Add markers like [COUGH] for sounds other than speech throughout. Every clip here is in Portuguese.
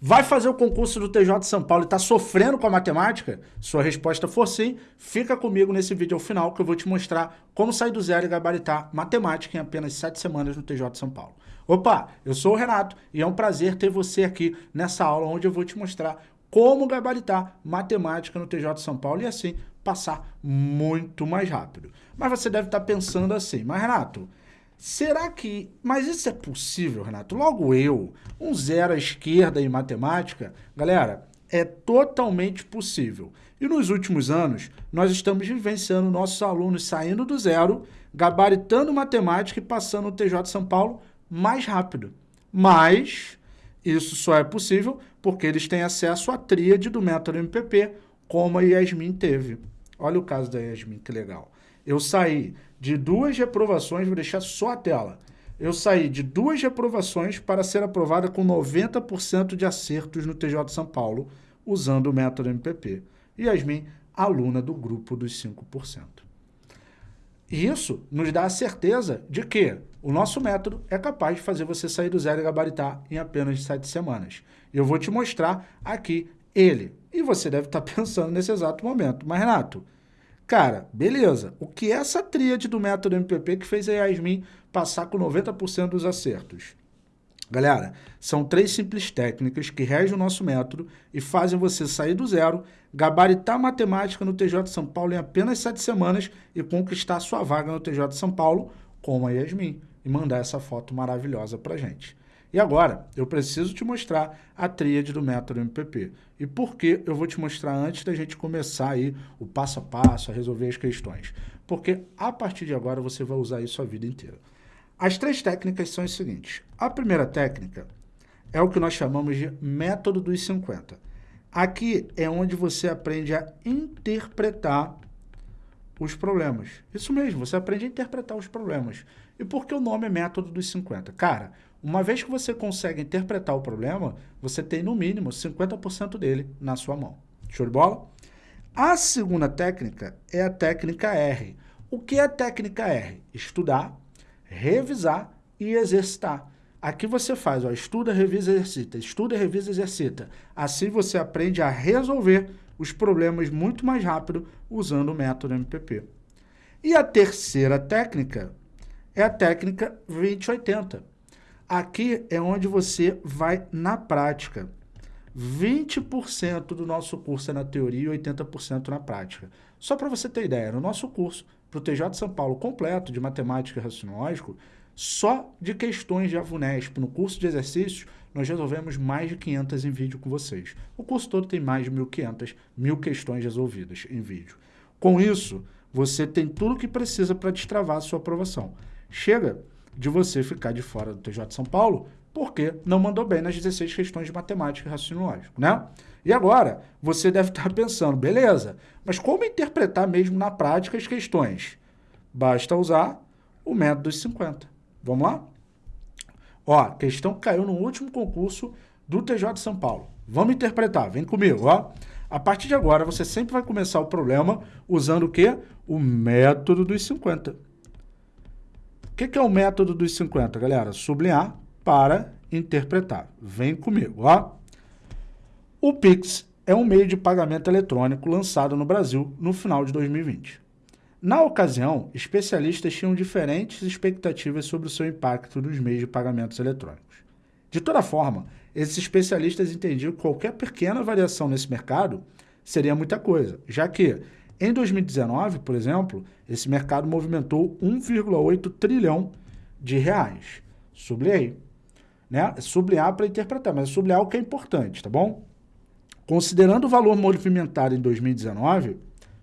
Vai fazer o concurso do TJ de São Paulo e está sofrendo com a matemática? Sua resposta for sim, fica comigo nesse vídeo ao final que eu vou te mostrar como sair do zero e gabaritar matemática em apenas sete semanas no TJ de São Paulo. Opa, eu sou o Renato e é um prazer ter você aqui nessa aula onde eu vou te mostrar como gabaritar matemática no TJ de São Paulo e assim passar muito mais rápido. Mas você deve estar pensando assim, mas Renato, Será que... Mas isso é possível, Renato? Logo eu, um zero à esquerda em matemática, galera, é totalmente possível. E nos últimos anos, nós estamos vivenciando nossos alunos saindo do zero, gabaritando matemática e passando no TJ São Paulo mais rápido. Mas isso só é possível porque eles têm acesso à tríade do método MPP, como a Yasmin teve. Olha o caso da Yasmin, que legal. Eu saí de duas reprovações, vou deixar só a tela. Eu saí de duas reprovações para ser aprovada com 90% de acertos no TJ de São Paulo, usando o método MPP. Yasmin, aluna do grupo dos 5%. Isso nos dá a certeza de que o nosso método é capaz de fazer você sair do zero e gabaritar em apenas sete semanas. Eu vou te mostrar aqui ele. E você deve estar [LAUGHS] pensando nesse exato momento. Mas, Renato, Cara, beleza. O que é essa tríade do método MPP que fez a Yasmin passar com 90% dos acertos? Galera, são três simples técnicas que regem o nosso método e fazem você sair do zero, gabaritar matemática no TJ de São Paulo em apenas sete semanas e conquistar sua vaga no TJ de São Paulo, como a Yasmin, e mandar essa foto maravilhosa pra gente. E agora, eu preciso te mostrar a tríade do método MPP. E por que eu vou te mostrar antes da gente começar aí o passo a passo, a resolver as questões? Porque a partir de agora você vai usar isso a vida inteira. As três técnicas são as seguintes. A primeira técnica é o que nós chamamos de método dos 50. Aqui é onde você aprende a interpretar os problemas. Isso mesmo, você aprende a interpretar os problemas. E por que o nome é método dos 50? Cara, uma vez que você consegue interpretar o problema, você tem no mínimo 50% dele na sua mão. Show de bola? A segunda técnica é a técnica R. O que é a técnica R? Estudar, revisar e exercitar. Aqui você faz, ó, estuda, revisa, exercita, estuda, revisa, exercita. Assim você aprende a resolver os problemas muito mais rápido usando o método MPP. E a terceira técnica é a técnica 2080. Aqui é onde você vai na prática. 20% do nosso curso é na teoria e 80% na prática. Só para você ter ideia, no nosso curso, para o TJ de São Paulo completo de matemática e raciocínio lógico, só de questões de AVUNESP, no curso de exercícios, nós resolvemos mais de 500 em vídeo com vocês. O curso todo tem mais de 1.500, mil questões resolvidas em vídeo. Com isso, você tem tudo o que precisa para destravar a sua aprovação. Chega de você ficar de fora do TJ de São Paulo porque não mandou bem nas 16 questões de matemática e raciocínio lógico, né? E agora, você deve estar pensando, beleza, mas como interpretar mesmo na prática as questões? Basta usar o método dos 50. Vamos lá? Ó, questão que caiu no último concurso do TJ de São Paulo. Vamos interpretar, vem comigo, ó. A partir de agora, você sempre vai começar o problema usando o quê? O método dos 50. O que, que é o método dos 50, galera? Sublinhar para interpretar. Vem comigo, ó. O Pix é um meio de pagamento eletrônico lançado no Brasil no final de 2020. Na ocasião, especialistas tinham diferentes expectativas sobre o seu impacto nos meios de pagamentos eletrônicos. De toda forma, esses especialistas entendiam que qualquer pequena variação nesse mercado seria muita coisa, já que em 2019, por exemplo, esse mercado movimentou 1,8 trilhão de reais. Sublinhei. Né? Sublinhar para interpretar, mas sublinhar o que é importante, tá bom? Considerando o valor movimentado em 2019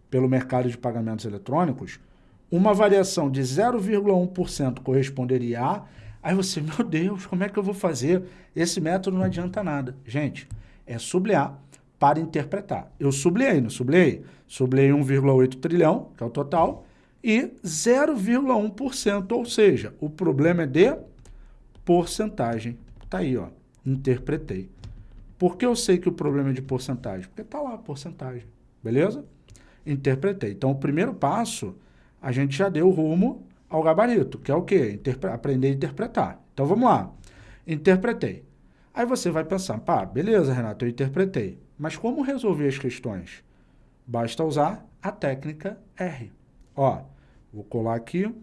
pelo mercado de pagamentos eletrônicos, uma variação de 0,1% corresponderia a... Aí você, meu Deus, como é que eu vou fazer? Esse método não adianta nada. Gente, é sublinhar para interpretar. Eu sublinhei, não sublinhei? Sublinhei 1,8 trilhão, que é o total, e 0,1%, ou seja, o problema é de porcentagem. Está aí, ó, interpretei. Por que eu sei que o problema é de porcentagem? Porque está lá a porcentagem, beleza? Interpretei. Então, o primeiro passo, a gente já deu rumo ao gabarito, que é o quê? Interpre aprender a interpretar. Então, vamos lá. Interpretei. Aí você vai pensar, pá, beleza, Renato, eu interpretei. Mas como resolver as questões? Basta usar a técnica R. Ó, vou colar aqui.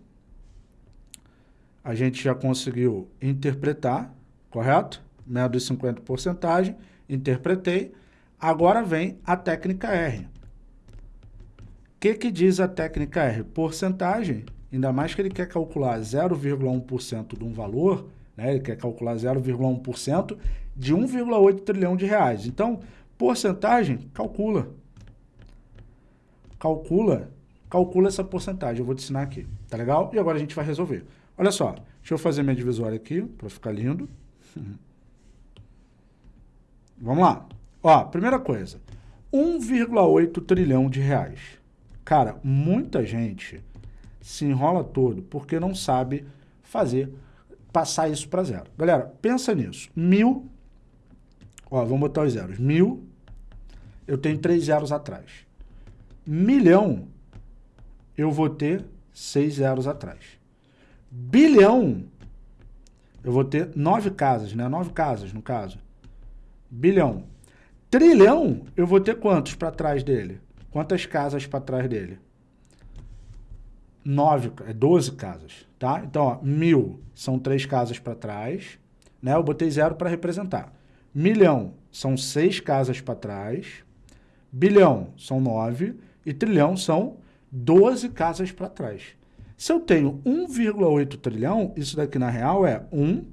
A gente já conseguiu interpretar, correto? Método de 50 porcentagem, interpretei. Agora vem a técnica R. O que, que diz a técnica R? Porcentagem, ainda mais que ele quer calcular 0,1% de um valor, né? ele quer calcular 0,1% de 1,8 trilhão de reais. Então, porcentagem, calcula. Calcula, calcula essa porcentagem. Eu vou te ensinar aqui, tá legal? E agora a gente vai resolver. Olha só, deixa eu fazer minha divisória aqui, para ficar lindo. [LAUGHS] Vamos lá. Ó, primeira coisa, 1,8 trilhão de reais. Cara, muita gente se enrola todo porque não sabe fazer, passar isso para zero. Galera, pensa nisso. Mil, ó, vamos botar os zeros. Mil, eu tenho três zeros atrás. Milhão, eu vou ter seis zeros atrás. Bilhão, eu vou ter nove casas, né? Nove casas, no caso. Bilhão. Trilhão, eu vou ter quantos para trás dele? Quantas casas para trás dele? Nove, é 12 casas, tá? Então, ó, mil são três casas para trás, né? Eu botei zero para representar. Milhão são seis casas para trás, bilhão são nove e trilhão são 12 casas para trás. Se eu tenho 1,8 trilhão, isso daqui na real é 1,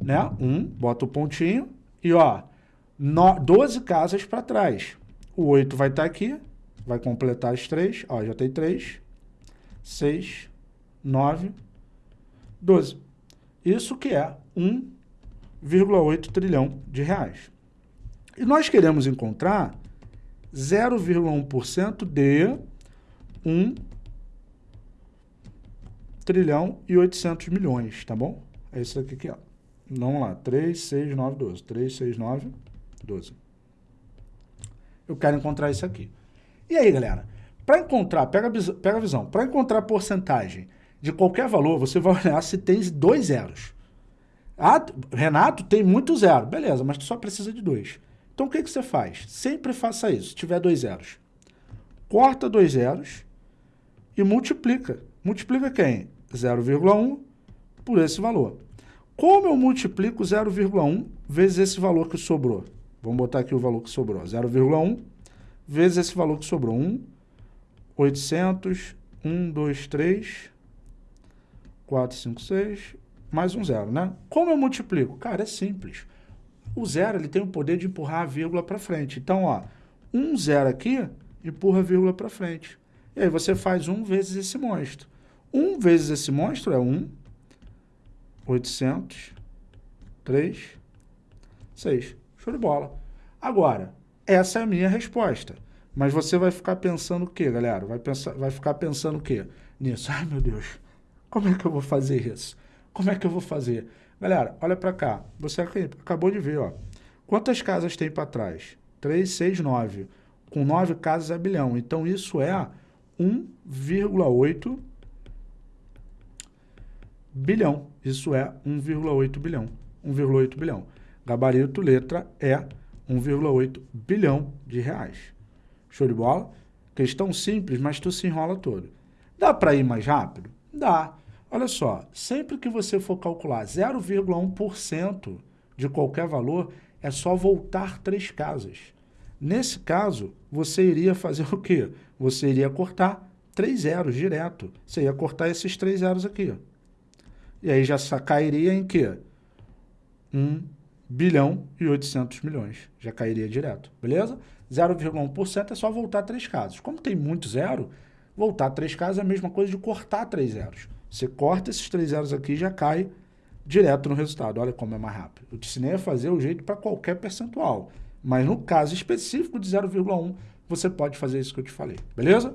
né? 1, bota o pontinho e ó, no, 12 casas para trás. O 8 vai estar tá aqui, vai completar as 3. Ó, já tem 3, 6, 9, 12. Isso que é 1,8 trilhão de reais. E nós queremos encontrar 0,1% de 1 trilhão e 800 milhões, tá bom? É isso aqui, aqui ó. Vamos lá, 3, 6, 9, 12. 3, 6, 9, 12. Eu quero encontrar isso aqui. E aí, galera? Para encontrar, pega, pega a visão, para encontrar porcentagem de qualquer valor, você vai olhar se tem dois zeros. Ah, Renato, tem muito zero. Beleza, mas tu só precisa de dois. Então, o que, que você faz? Sempre faça isso, se tiver dois zeros. Corta dois zeros e multiplica. Multiplica quem? 0,1 por esse valor. Como eu multiplico 0,1 vezes esse valor que sobrou? Vamos botar aqui o valor que sobrou, 0,1 vezes esse valor que sobrou, 1, 800, 1, 2, 3, 4, 5, 6, mais um zero, né? Como eu multiplico? Cara, é simples. O zero ele tem o poder de empurrar a vírgula para frente. Então, ó, um zero aqui empurra a vírgula para frente. E aí você faz 1 vezes esse monstro. 1 vezes esse monstro é 1, 800, 3, 6. Show de bola. Agora, essa é a minha resposta. Mas você vai ficar pensando o quê, galera? Vai, pensar, vai ficar pensando o quê? Nisso. Ai, meu Deus, como é que eu vou fazer isso? Como é que eu vou fazer? Galera, olha para cá. Você acabou de ver, ó. Quantas casas tem para trás? 3, 6, 9. Com 9 casas é bilhão. Então, isso é 1,8 bilhão. Isso é 1,8 bilhão. 1,8 bilhão. Gabarito, letra E, 1,8 bilhão de reais. Show de bola? Questão simples, mas tu se enrola todo. Dá para ir mais rápido? Dá. Olha só, sempre que você for calcular 0,1% de qualquer valor, é só voltar três casas. Nesse caso, você iria fazer o quê? Você iria cortar três zeros direto. Você ia cortar esses três zeros aqui. E aí já cairia em quê? 1 bilhão e 800 milhões. Já cairia direto, beleza? 0,1% é só voltar três casos. Como tem muito zero, voltar três casos é a mesma coisa de cortar três zeros. Você corta esses três zeros aqui e já cai direto no resultado. Olha como é mais rápido. Eu te ensinei a fazer o jeito para qualquer percentual. Mas no caso específico de 0,1, você pode fazer isso que eu te falei, beleza?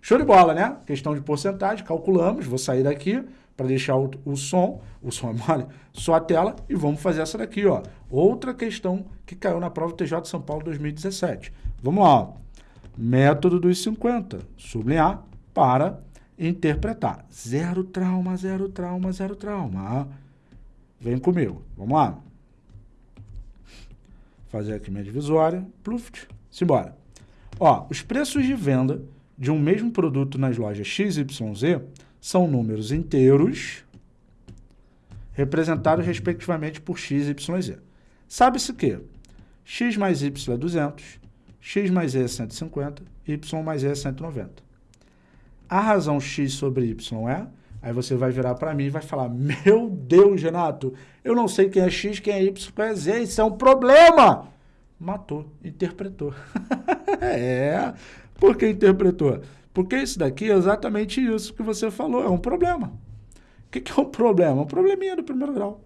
Show de bola, né? Questão de porcentagem, calculamos, vou sair daqui, para deixar o, o, som, o som é mole, só a tela e vamos fazer essa daqui, ó. Outra questão que caiu na prova TJ de São Paulo 2017. Vamos lá. Método dos 50, sublinhar para interpretar. Zero trauma, zero trauma, zero trauma. Vem comigo, vamos lá. fazer aqui minha divisória, pluft, simbora. Ó, os preços de venda de um mesmo produto nas lojas XYZ são números inteiros representados respectivamente por x, y z. Sabe-se que x mais y é 200, x mais e é 150, y mais e é 190. A razão x sobre y é... Aí você vai virar para mim e vai falar, meu Deus, Renato, eu não sei quem é x, quem é y, quem é z, isso é um problema. Matou, interpretou. [LAUGHS] é, por que interpretou? Porque isso daqui é exatamente isso que você falou, é um problema. O que, que é um problema? Um probleminha do primeiro grau.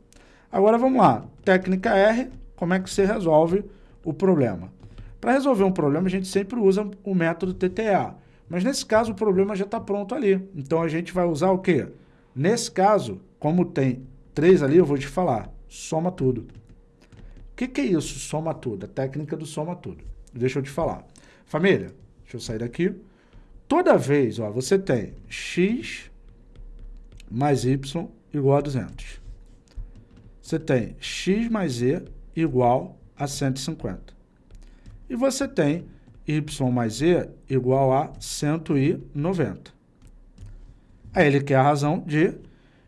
Agora vamos lá, técnica R, como é que você resolve o problema? Para resolver um problema, a gente sempre usa o método TTA. Mas nesse caso, o problema já está pronto ali. Então, a gente vai usar o quê? Nesse caso, como tem três ali, eu vou te falar, soma tudo. O que, que é isso, soma tudo? A técnica do soma tudo. Deixa eu te falar. Família, deixa eu sair daqui. Toda vez, ó, você tem x mais y igual a 200. Você tem x mais e igual a 150. E você tem y mais e igual a 190. Aí ele quer a razão de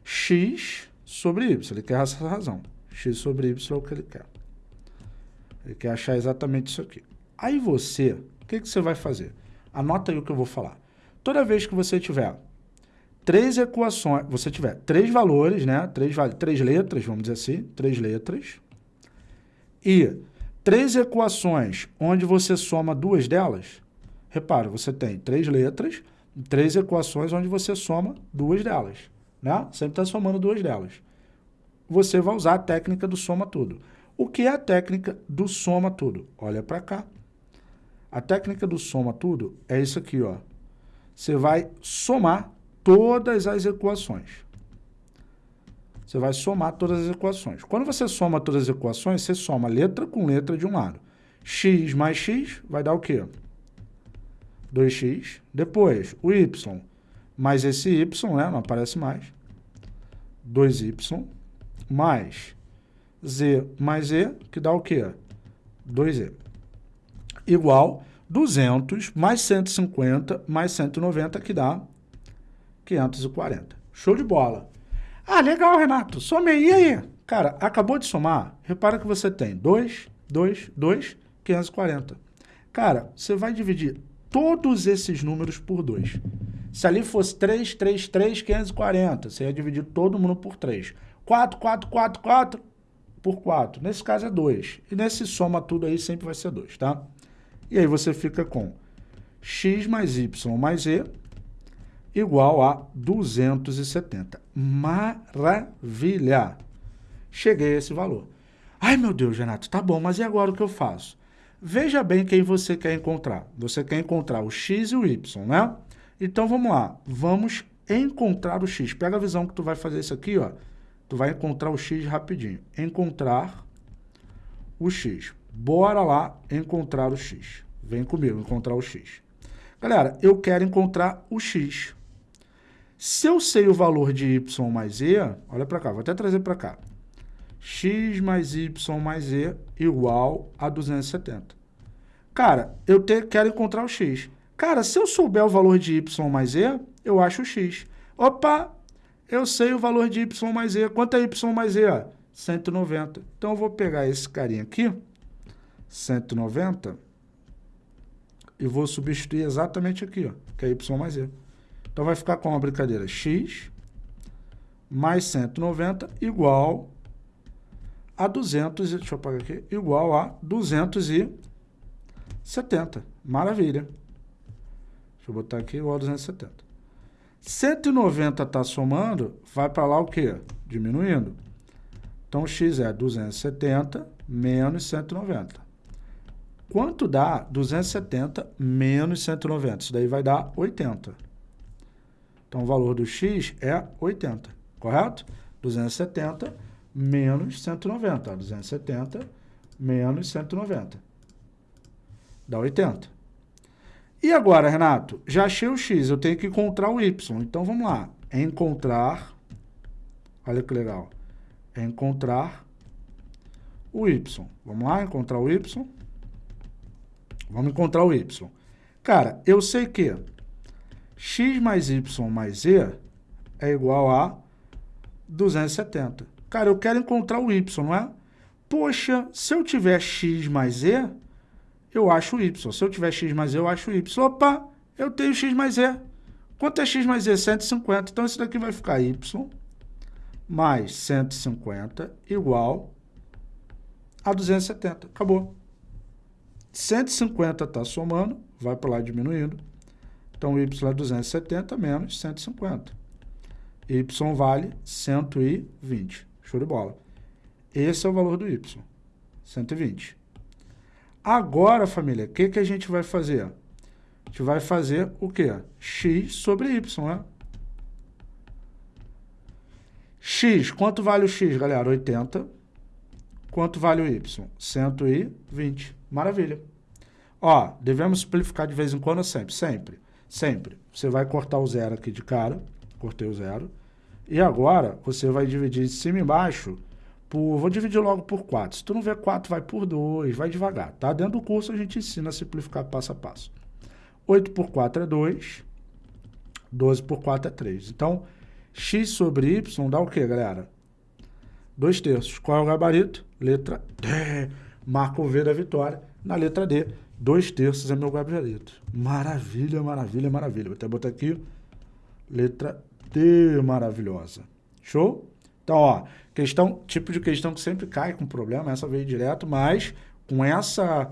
x sobre y. Ele quer essa razão. x sobre y é o que ele quer. Ele quer achar exatamente isso aqui. Aí você, o que, que você vai fazer? Anota aí o que eu vou falar. Toda vez que você tiver três equações, você tiver três valores, né? Três, três letras, vamos dizer assim, três letras, e três equações onde você soma duas delas, repara, você tem três letras, três equações onde você soma duas delas, né? Sempre está somando duas delas. Você vai usar a técnica do soma tudo. O que é a técnica do soma tudo? Olha para cá. A técnica do soma tudo é isso aqui, ó. Você vai somar todas as equações. Você vai somar todas as equações. Quando você soma todas as equações, você soma letra com letra de um lado. x mais x vai dar o quê? 2x. Depois, o y mais esse y, né? Não aparece mais. 2y mais z mais e, que dá o quê? 2e. Igual 200 mais 150 mais 190, que dá 540. Show de bola. Ah, legal, Renato. Somei. E aí? Cara, acabou de somar. Repara que você tem 2, 2, 2, 540. Cara, você vai dividir todos esses números por 2. Se ali fosse 3, 3, 3, 540, você ia dividir todo mundo por 3. 4, 4, 4, 4 por 4. Nesse caso é 2. E nesse soma tudo aí sempre vai ser 2, tá? E aí você fica com x mais y mais e igual a 270. Maravilha! Cheguei a esse valor. Ai, meu Deus, Renato, tá bom, mas e agora o que eu faço? Veja bem quem você quer encontrar. Você quer encontrar o x e o y, né? Então, vamos lá. Vamos encontrar o x. Pega a visão que tu vai fazer isso aqui, ó. Tu vai encontrar o x rapidinho. Encontrar o x. Bora lá encontrar o x. Vem comigo, encontrar o x. Galera, eu quero encontrar o x. Se eu sei o valor de y mais e, olha para cá, vou até trazer para cá. x mais y mais e igual a 270. Cara, eu te, quero encontrar o x. Cara, se eu souber o valor de y mais e, eu acho o x. Opa, eu sei o valor de y mais e. Quanto é y mais e? 190. Então, eu vou pegar esse carinha aqui, 190, e vou substituir exatamente aqui, ó, que é y mais e. Então, vai ficar com uma brincadeira x mais 190 igual a 200, deixa eu apagar aqui, igual a 270. Maravilha. Deixa eu botar aqui igual a 270. 190 está somando, vai para lá o quê? Diminuindo. Então, x é 270 menos 190. Quanto dá 270 menos 190? Isso daí vai dar 80. Então, o valor do x é 80, correto? 270 menos 190. 270 menos 190. Dá 80. E agora, Renato? Já achei o x, eu tenho que encontrar o y. Então, vamos lá. Encontrar, olha que legal, encontrar o y. Vamos lá, encontrar o y. Vamos encontrar o y. Cara, eu sei que x mais y mais z é igual a 270. Cara, eu quero encontrar o y, não é? Poxa, se eu tiver x mais z, eu acho y. Se eu tiver x mais z, eu acho y. Opa, eu tenho x mais z. Quanto é x mais z? 150. Então, isso daqui vai ficar y mais 150 igual a 270. Acabou. 150 está somando, vai para lá diminuindo. Então, y é 270 menos 150. y vale 120. Show de bola. Esse é o valor do y, 120. Agora, família, o que, que a gente vai fazer? A gente vai fazer o quê? x sobre y, né? x, quanto vale o x, galera? 80. Quanto vale o y? 120. Maravilha. Ó, devemos simplificar de vez em quando sempre? Sempre. Sempre. Você vai cortar o zero aqui de cara. Cortei o zero. E agora, você vai dividir de cima e embaixo por... Vou dividir logo por 4. Se tu não vê 4, vai por 2. Vai devagar, tá? Dentro do curso a gente ensina a simplificar passo a passo. 8 por 4 é 2. 12 por 4 é 3. Então, x sobre y dá o quê, galera? 2 terços. Qual é o gabarito? Letra D. Marca o V da vitória. Na letra D, 2 terços é meu gabarito. Maravilha, maravilha, maravilha. Vou até botar aqui, letra D maravilhosa. Show? Então, ó, questão, tipo de questão que sempre cai com problema, essa veio direto, mas com essa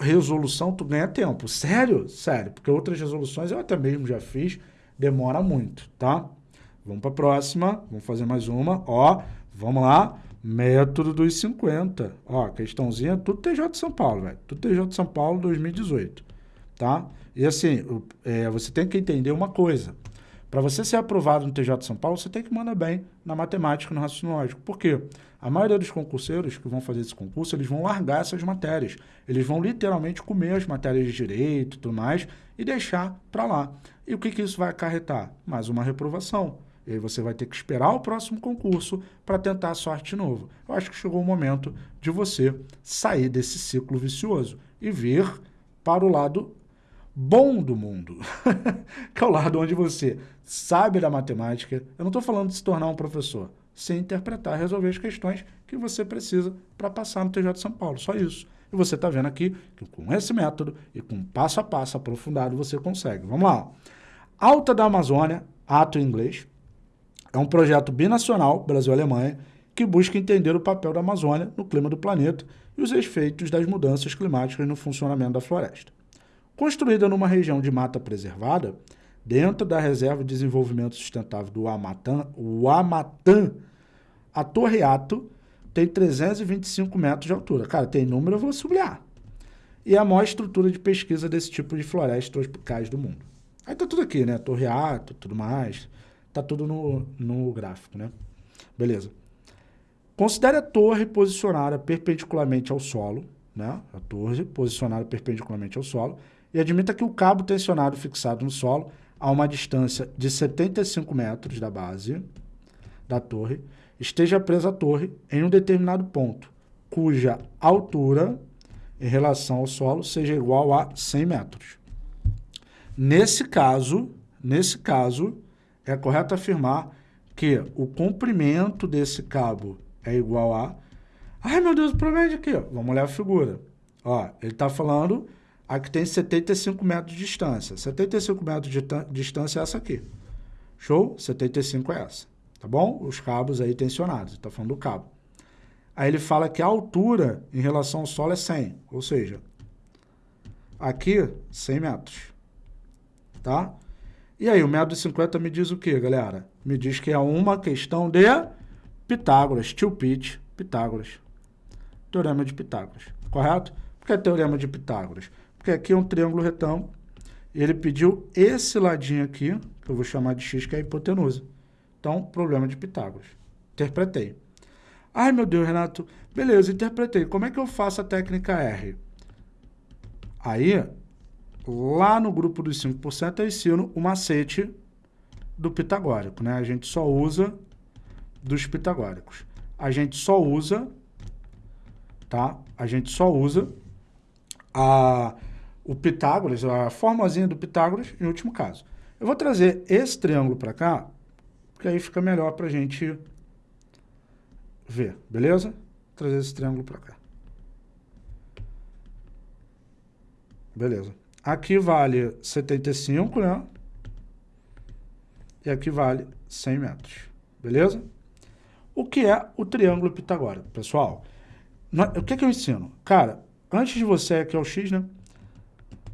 resolução tu ganha tempo. Sério? Sério, porque outras resoluções eu até mesmo já fiz, demora muito, tá? Vamos para a próxima, vamos fazer mais uma, ó, vamos lá, método dos 50, ó, questãozinha, tudo TJ de São Paulo, velho, tudo TJ de São Paulo 2018, tá? E assim, é, você tem que entender uma coisa, para você ser aprovado no TJ de São Paulo, você tem que mandar bem na matemática e no raciocínio lógico. Por quê? A maioria dos concurseiros que vão fazer esse concurso, eles vão largar essas matérias. Eles vão literalmente comer as matérias de direito e tudo mais e deixar para lá. E o que, que isso vai acarretar? Mais uma reprovação. E você vai ter que esperar o próximo concurso para tentar a sorte de novo. Eu acho que chegou o momento de você sair desse ciclo vicioso e vir para o lado bom do mundo, [LAUGHS] que é o lado onde você sabe da matemática. Eu não estou falando de se tornar um professor, sem interpretar, resolver as questões que você precisa para passar no TJ de São Paulo, só isso. E você está vendo aqui que com esse método e com passo a passo aprofundado você consegue. Vamos lá. Alta da Amazônia, ato em inglês, é um projeto binacional, Brasil-Alemanha, que busca entender o papel da Amazônia no clima do planeta e os efeitos das mudanças climáticas no funcionamento da floresta. Construída numa região de mata preservada, dentro da Reserva de Desenvolvimento Sustentável do Amatã, o a Torre Ato tem 325 metros de altura. Cara, tem número, eu vou sublinhar. E é a maior estrutura de pesquisa desse tipo de florestas tropicais do mundo. Aí tá tudo aqui, né? Torre Ato, tudo mais. Tá tudo no, no gráfico, né? Beleza. Considere a torre posicionada perpendicularmente ao solo, né? A torre posicionada perpendicularmente ao solo e admita que o cabo tensionado fixado no solo a uma distância de 75 metros da base da torre esteja preso à torre em um determinado ponto, cuja altura em relação ao solo seja igual a 100 metros. Nesse caso, nesse caso, é correto afirmar que o comprimento desse cabo é igual a... Ai, meu Deus, o problema é de quê? Vamos olhar a figura. Ó, ele está falando Aqui tem 75 metros de distância. 75 metros de distância é essa aqui. Show? 75 é essa. Tá bom? Os cabos aí tensionados. Está falando do cabo. Aí ele fala que a altura em relação ao solo é 100. Ou seja, aqui 100 metros. Tá? E aí, o metro de 50 me diz o que, galera? Me diz que é uma questão de Pitágoras, tio Pete, Pitágoras. Teorema de Pitágoras, correto? Por que é teorema de Pitágoras? porque aqui é um triângulo retângulo, ele pediu esse ladinho aqui, que eu vou chamar de x, que é a hipotenusa. Então, problema de Pitágoras. Interpretei. Ai, meu Deus, Renato. Beleza, interpretei. Como é que eu faço a técnica R? Aí, lá no grupo dos 5%, eu ensino o macete do pitagórico, né? A gente só usa dos pitagóricos. A gente só usa tá? A gente só usa a, o Pitágoras, a formazinha do Pitágoras em último caso. Eu vou trazer esse triângulo para cá, porque aí fica melhor para a gente ver, beleza? Trazer esse triângulo para cá. Beleza. Aqui vale 75, né? E aqui vale 100 metros. Beleza? O que é o triângulo pitagórico, pessoal? O que, que eu ensino? Cara, antes de você, aqui é o X, né?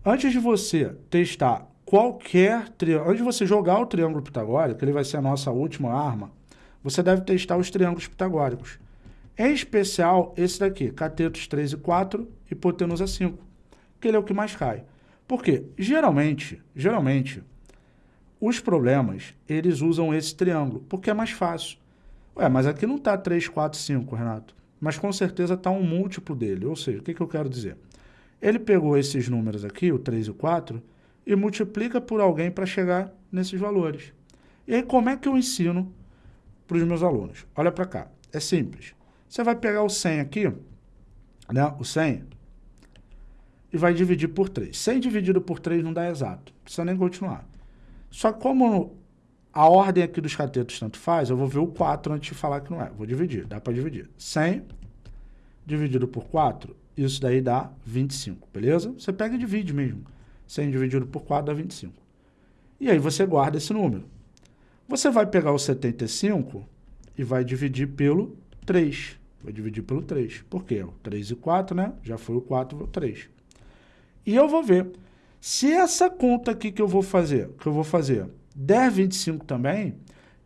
Antes de você testar qualquer triângulo, antes de você jogar o triângulo pitagórico, ele vai ser a nossa última arma, você deve testar os triângulos pitagóricos. Em especial, esse daqui, catetos 3 e 4, hipotenusa 5, que ele é o que mais cai. Por quê? Geralmente, geralmente, os problemas, eles usam esse triângulo, porque é mais fácil. Ué, mas aqui não está 3, 4, 5, Renato. Mas com certeza está um múltiplo dele. Ou seja, o que, que eu quero dizer? Ele pegou esses números aqui, o 3 e o 4, e multiplica por alguém para chegar nesses valores. E aí, como é que eu ensino para os meus alunos? Olha para cá. É simples. Você vai pegar o 100 aqui, né? o 100, e vai dividir por 3. 100 dividido por 3 não dá exato. Não precisa nem continuar. Só que como a ordem aqui dos catetos tanto faz, eu vou ver o 4 antes de falar que não é. Vou dividir, dá para dividir. 100 dividido por 4, isso daí dá 25, beleza? Você pega e divide mesmo. 100 dividido por 4 dá 25. E aí você guarda esse número. Você vai pegar o 75 e vai dividir pelo 3. Vai dividir pelo 3. Por quê? O 3 e 4, né? Já foi o 4, o 3. E eu vou ver. Se essa conta aqui que eu vou fazer, que eu vou fazer, der 25 também,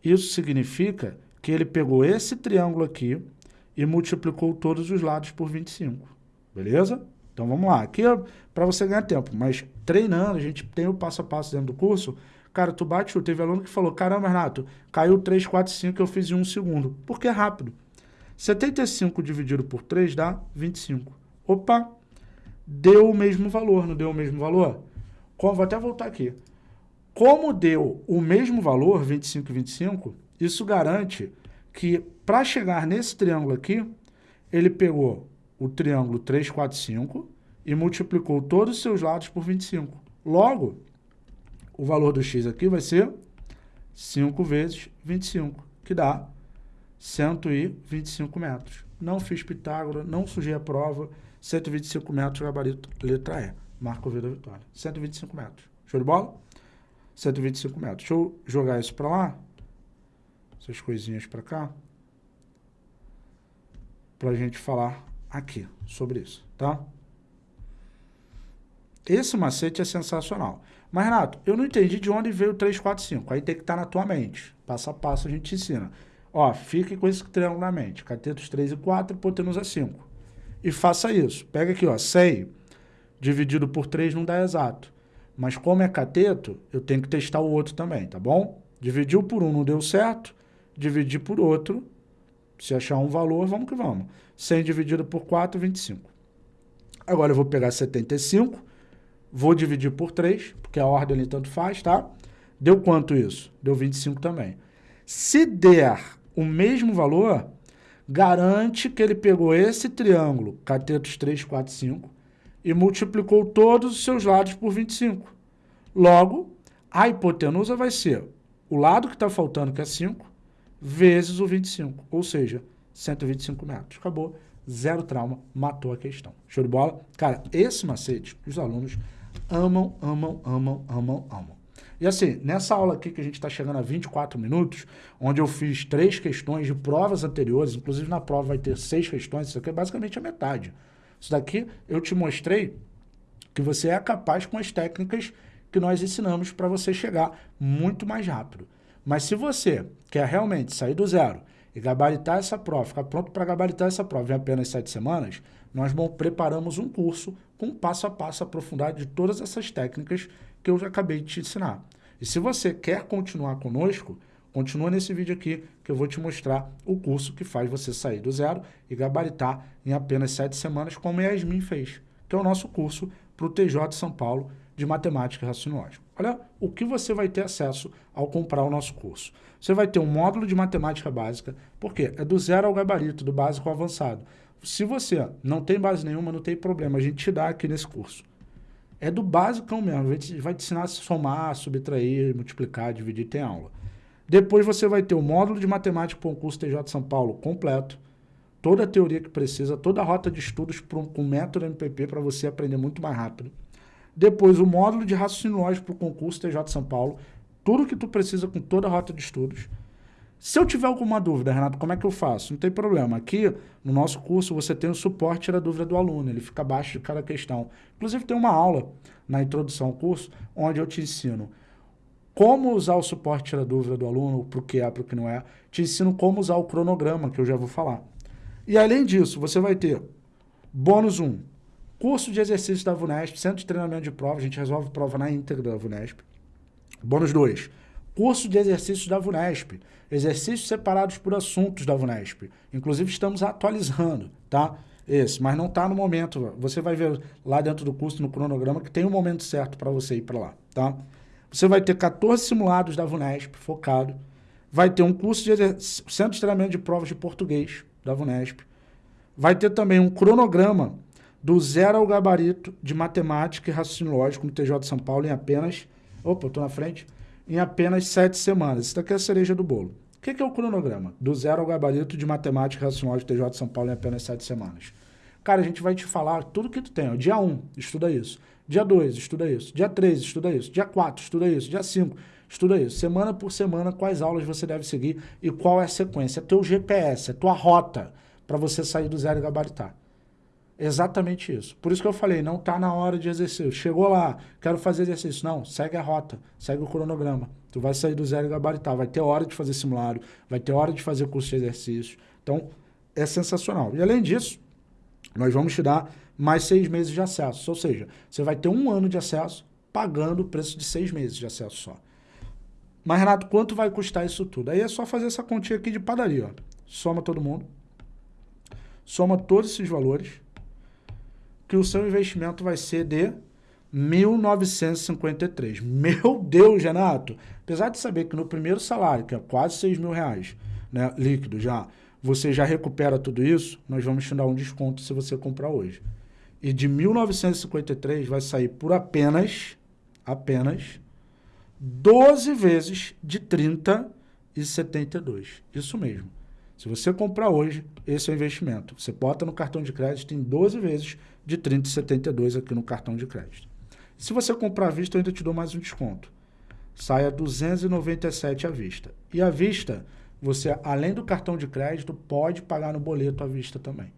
isso significa que ele pegou esse triângulo aqui e multiplicou todos os lados por 25. Beleza? Então vamos lá. Aqui é para você ganhar tempo, mas treinando, a gente tem o passo a passo dentro do curso. Cara, tu bate, teve aluno que falou, caramba, Renato, caiu 3, 4, 5, eu fiz em um segundo. Porque é rápido. 75 dividido por 3 dá 25. Opa, deu o mesmo valor, não deu o mesmo valor? Como, vou até voltar aqui. Como deu o mesmo valor, 25 e 25, isso garante que para chegar nesse triângulo aqui, ele pegou o triângulo 3, 4, 5 e multiplicou todos os seus lados por 25. Logo, o valor do x aqui vai ser 5 vezes 25, que dá 125 metros. Não fiz Pitágoras, não sujei a prova, 125 metros, gabarito, letra E. Marco V da vitória. 125 metros. Show de bola? 125 metros. Deixa eu jogar isso para lá. Essas coisinhas para cá. Para a gente falar aqui sobre isso, tá? Esse macete é sensacional. Mas, Renato, eu não entendi de onde veio o 3, 4, 5. Aí tem que estar tá na tua mente. Passo a passo a gente te ensina. Ó, fique com esse triângulo na mente. Catetos 3 e 4, hipotenusa 5. E faça isso. Pega aqui, ó, 100 dividido por 3 não dá exato. Mas como é cateto, eu tenho que testar o outro também, tá bom? Dividiu por um, não deu certo. Dividir por outro. Se achar um valor, vamos que vamos. 100 dividido por 4, 25. Agora eu vou pegar 75, vou dividir por 3, porque a ordem ali tanto faz, tá? Deu quanto isso? Deu 25 também. Se der o mesmo valor, garante que ele pegou esse triângulo, catetos 3, 4, 5, e multiplicou todos os seus lados por 25. Logo, a hipotenusa vai ser o lado que está faltando, que é 5, vezes o 25, ou seja, 125 metros. Acabou, zero trauma, matou a questão. Show de bola? Cara, esse macete, os alunos amam, amam, amam, amam, amam. E assim, nessa aula aqui que a gente está chegando a 24 minutos, onde eu fiz três questões de provas anteriores, inclusive na prova vai ter seis questões, isso aqui é basicamente a metade. Isso daqui eu te mostrei que você é capaz com as técnicas que nós ensinamos para você chegar muito mais rápido. Mas se você quer realmente sair do zero e gabaritar essa prova, ficar pronto para gabaritar essa prova em apenas sete semanas, nós preparamos um curso com passo a passo aprofundado de todas essas técnicas que eu já acabei de te ensinar. E se você quer continuar conosco, Continua nesse vídeo aqui que eu vou te mostrar o curso que faz você sair do zero e gabaritar em apenas sete semanas, como a Yasmin fez, que é o nosso curso para o TJ São Paulo de Matemática e Raciocínio Lógico. Olha o que você vai ter acesso ao comprar o nosso curso. Você vai ter um módulo de matemática básica, porque é do zero ao gabarito, do básico ao avançado. Se você não tem base nenhuma, não tem problema, a gente te dá aqui nesse curso. É do basicão mesmo, a gente vai te ensinar a somar, subtrair, multiplicar, dividir, tem aula. Depois você vai ter o módulo de matemática para o curso TJ São Paulo completo, toda a teoria que precisa, toda a rota de estudos com método MPP para você aprender muito mais rápido. Depois o módulo de raciocínio lógico para o concurso TJ São Paulo, tudo que tu precisa com toda a rota de estudos. Se eu tiver alguma dúvida, Renato, como é que eu faço? Não tem problema. Aqui, no nosso curso, você tem o suporte da dúvida do aluno. Ele fica abaixo de cada questão. Inclusive, tem uma aula na introdução ao curso, onde eu te ensino como usar o suporte da dúvida do aluno, para o que é, para o que não é. Te ensino como usar o cronograma, que eu já vou falar. E, além disso, você vai ter bônus 1, curso de exercícios da VUNESP, centro de treinamento de prova, a gente resolve prova na íntegra da VUNESP. Bônus 2, curso de exercícios da VUNESP, exercícios separados por assuntos da VUNESP. Inclusive, estamos atualizando, tá? Esse, mas não está no momento. Você vai ver lá dentro do curso, no cronograma, que tem um momento certo para você ir para lá, tá? Você vai ter 14 simulados da VUNESP, focado. Vai ter um curso de centro de treinamento de provas de português da VUNESP. Vai ter também um cronograma do zero ao gabarito de matemática e raciocínio lógico no TJ de São Paulo em apenas... Opa, eu estou na frente em apenas sete semanas. Isso daqui é a cereja do bolo. O que é o cronograma? Do zero ao gabarito de matemática racional de TJ de São Paulo em apenas sete semanas. Cara, a gente vai te falar tudo que tu tem. Dia 1, um, estuda isso. Dia 2, estuda isso. Dia 3, estuda isso. Dia 4, estuda isso. Dia 5, estuda isso. Semana por semana, quais aulas você deve seguir e qual é a sequência. É teu GPS, é tua rota para você sair do zero e gabaritar. Exatamente isso. Por isso que eu falei, não está na hora de exercício. Chegou lá, quero fazer exercício. Não, segue a rota, segue o cronograma. Tu vai sair do zero e gabaritar. Vai ter hora de fazer simulado, vai ter hora de fazer curso de exercícios. Então, é sensacional. E além disso, nós vamos te dar mais seis meses de acesso. Ou seja, você vai ter um ano de acesso pagando o preço de seis meses de acesso só. Mas, Renato, quanto vai custar isso tudo? Aí é só fazer essa continha aqui de padaria. Ó. Soma todo mundo. Soma todos esses valores que o seu investimento vai ser de 1.953. Meu Deus, Renato! Apesar de saber que no primeiro salário, que é quase 6 mil reais, né, líquido já, você já recupera tudo isso, nós vamos te dar um desconto se você comprar hoje. E de 1.953 vai sair por apenas, apenas, 12 vezes de 30 e 72. Isso mesmo. Se você comprar hoje, esse é o investimento. Você bota no cartão de crédito em 12 vezes de 30,72 aqui no cartão de crédito. Se você comprar à vista, eu ainda te dou mais um desconto. Sai a 297 à vista. E à vista, você, além do cartão de crédito, pode pagar no boleto à vista também.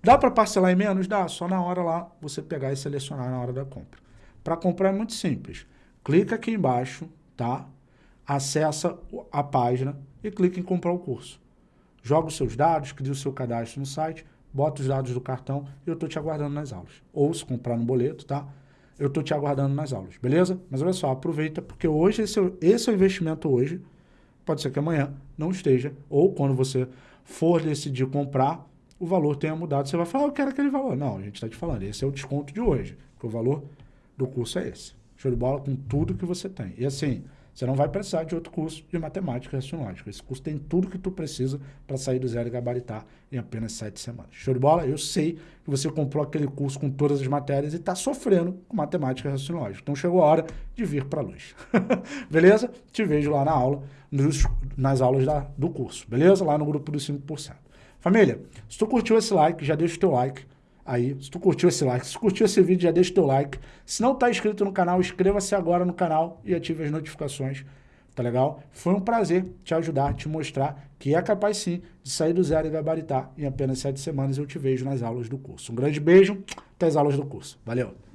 Dá para parcelar em menos? Dá, só na hora lá você pegar e selecionar na hora da compra. Para comprar é muito simples. Clica aqui embaixo, tá? Acessa a página e clica em comprar o curso. Joga os seus dados, cria o seu cadastro no site, bota os dados do cartão e eu estou te aguardando nas aulas. Ou se comprar no boleto, tá? Eu estou te aguardando nas aulas, beleza? Mas olha só, aproveita, porque hoje esse, é esse é o investimento hoje, pode ser que amanhã não esteja, ou quando você for decidir comprar, o valor tenha mudado. Você vai falar, ah, eu quero aquele valor. Não, a gente está te falando, esse é o desconto de hoje, porque o valor do curso é esse. Show de bola com tudo que você tem. E assim, você não vai precisar de outro curso de matemática racionológica. Esse curso tem tudo que tu precisa para sair do zero e gabaritar em apenas sete semanas. Show de bola? Eu sei que você comprou aquele curso com todas as matérias e está sofrendo com matemática racionológica. Então chegou a hora de vir para a luz. [LAUGHS] beleza? Te vejo lá na aula, nos, nas aulas da, do curso. Beleza? Lá no grupo dos 5%. Família, se tu curtiu esse like, já deixa o teu like aí. Se tu curtiu esse like, se curtiu esse vídeo, já deixa o teu like. Se não está inscrito no canal, inscreva-se agora no canal e ative as notificações, tá legal? Foi um prazer te ajudar, te mostrar que é capaz sim de sair do zero e gabaritar em apenas sete semanas. Eu te vejo nas aulas do curso. Um grande beijo, até as aulas do curso. Valeu!